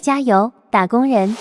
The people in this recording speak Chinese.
加油打工人。